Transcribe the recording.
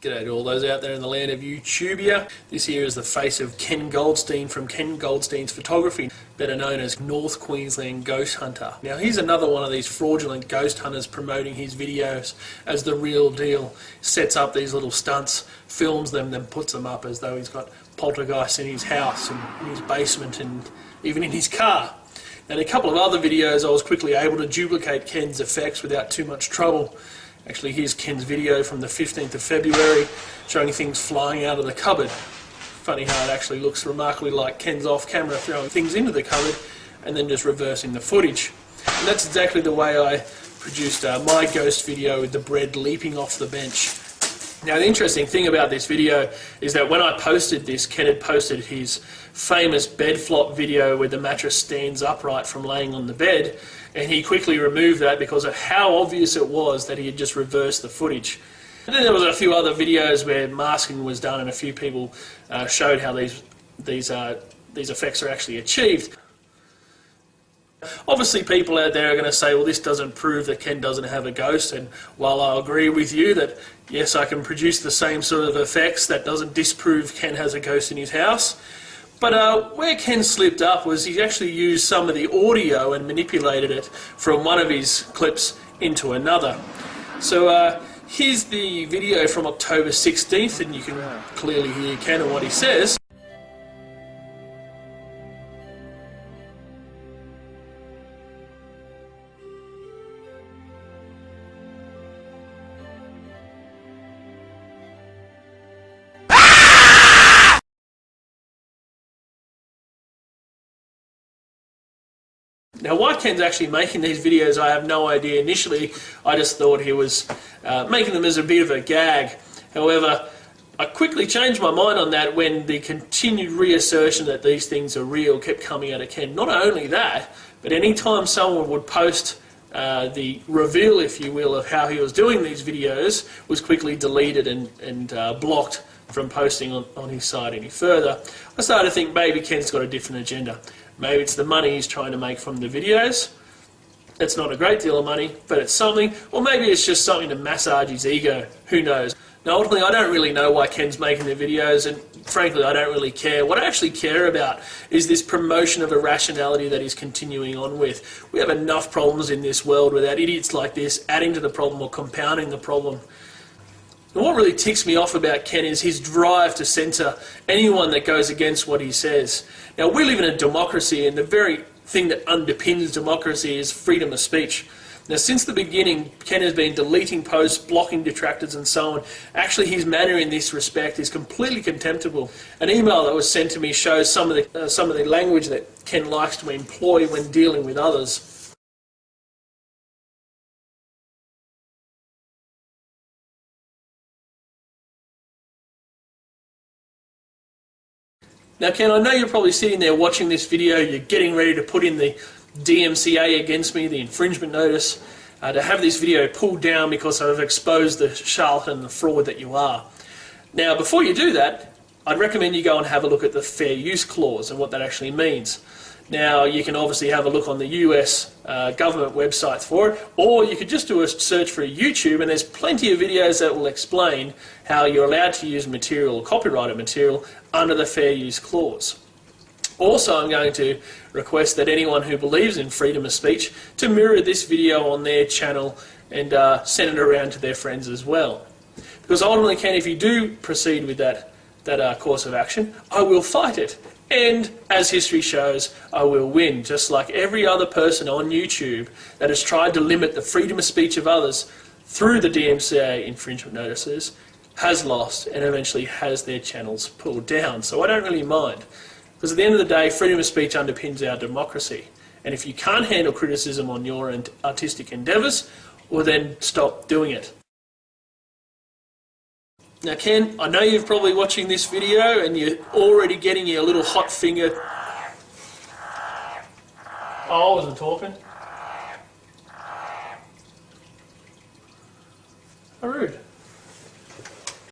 G'day to all those out there in the land of YouTubia. This here is the face of Ken Goldstein from Ken Goldstein's Photography, better known as North Queensland Ghost Hunter. Now he's another one of these fraudulent ghost hunters promoting his videos as the real deal. Sets up these little stunts, films them, then puts them up as though he's got poltergeists in his house and in his basement and even in his car. And a couple of other videos I was quickly able to duplicate Ken's effects without too much trouble. Actually, here's Ken's video from the 15th of February showing things flying out of the cupboard. Funny how it actually looks remarkably like Ken's off camera throwing things into the cupboard and then just reversing the footage. And that's exactly the way I produced uh, my ghost video with the bread leaping off the bench. Now the interesting thing about this video is that when I posted this, Ken had posted his famous bed flop video where the mattress stands upright from laying on the bed and he quickly removed that because of how obvious it was that he had just reversed the footage. And then there was a few other videos where masking was done and a few people uh, showed how these, these, uh, these effects are actually achieved. Obviously people out there are going to say, well this doesn't prove that Ken doesn't have a ghost and while I agree with you that yes I can produce the same sort of effects, that doesn't disprove Ken has a ghost in his house. But uh, where Ken slipped up was he actually used some of the audio and manipulated it from one of his clips into another. So uh, here's the video from October 16th and you can clearly hear Ken and what he says. Now why Ken's actually making these videos I have no idea. Initially I just thought he was uh, making them as a bit of a gag. However, I quickly changed my mind on that when the continued reassertion that these things are real kept coming out of Ken. Not only that, but any time someone would post uh, the reveal, if you will, of how he was doing these videos was quickly deleted and, and uh, blocked from posting on, on his site any further. I started to think maybe Ken's got a different agenda. Maybe it's the money he's trying to make from the videos. It's not a great deal of money, but it's something. Or maybe it's just something to massage his ego. Who knows? Now, ultimately, I don't really know why Ken's making the videos, and frankly, I don't really care. What I actually care about is this promotion of irrationality that he's continuing on with. We have enough problems in this world without idiots like this adding to the problem or compounding the problem. And what really ticks me off about Ken is his drive to censor anyone that goes against what he says. Now, we live in a democracy, and the very thing that underpins democracy is freedom of speech. Now, since the beginning, Ken has been deleting posts, blocking detractors, and so on. Actually, his manner in this respect is completely contemptible. An email that was sent to me shows some of the, uh, some of the language that Ken likes to employ when dealing with others. Now Ken, I know you're probably sitting there watching this video, you're getting ready to put in the DMCA against me, the infringement notice, uh, to have this video pulled down because I've exposed the charlatan the fraud that you are. Now before you do that, I'd recommend you go and have a look at the fair use clause and what that actually means. Now, you can obviously have a look on the US uh, government websites for it, or you could just do a search for YouTube, and there's plenty of videos that will explain how you're allowed to use material, copyrighted material, under the Fair Use Clause. Also, I'm going to request that anyone who believes in freedom of speech to mirror this video on their channel and uh, send it around to their friends as well. Because ultimately, Ken, if you do proceed with that, that uh, course of action, I will fight it and as history shows, I will win, just like every other person on YouTube that has tried to limit the freedom of speech of others through the DMCA infringement notices has lost and eventually has their channels pulled down. So I don't really mind. Because at the end of the day, freedom of speech underpins our democracy. And if you can't handle criticism on your artistic endeavours, well then stop doing it. Now Ken, I know you're probably watching this video and you're already getting your little hot finger. Oh, I wasn't talking.